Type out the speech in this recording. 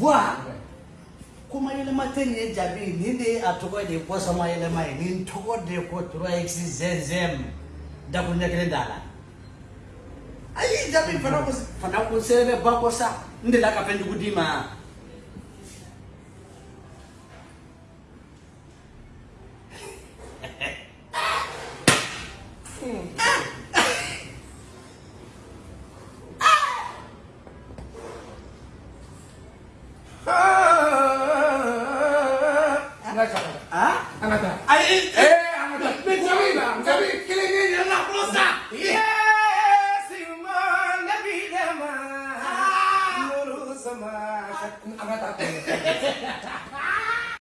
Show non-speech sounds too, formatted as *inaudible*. bua kumayele matheni ejabini yindei athokode kosa mayele mayini nthokode kotrwaexizezem ndakunekele ndala ayi jabini fanakuselebebakosa ndilakapendikudima *laughs* ah! Angkat tangan.